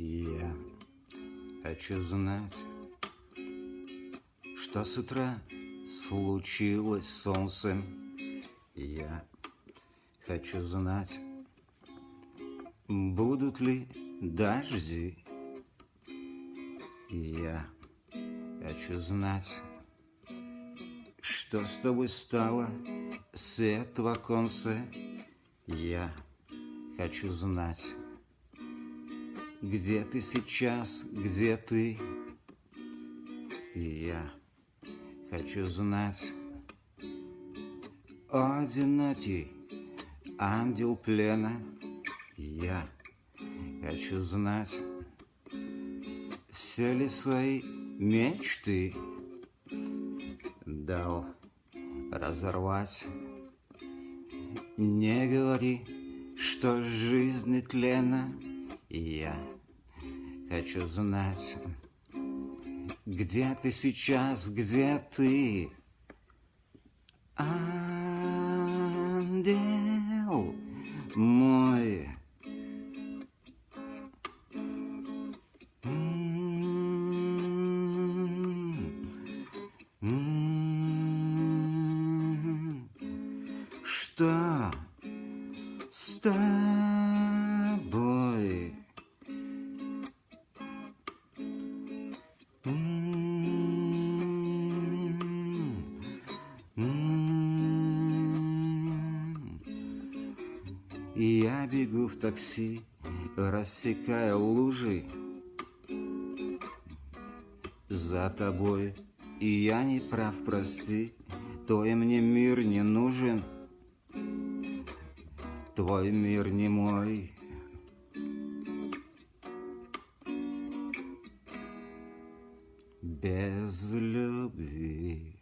Я хочу знать, что с утра случилось с солнцем. Я хочу знать, будут ли дожди. Я хочу знать, что с тобой стало с этого конца. Я хочу знать, где ты сейчас, где ты? И я хочу знать, одинокий ангел плена. Я хочу знать, все ли свои мечты дал разорвать. Не говори, что жизнь тлена. Я хочу знать, где ты сейчас, где ты? Ангел мой. Что с тобой? Я бегу в такси, рассекая лужи За тобой, и я не прав, прости Твой мне мир не нужен. Твой мир не мой. Без любви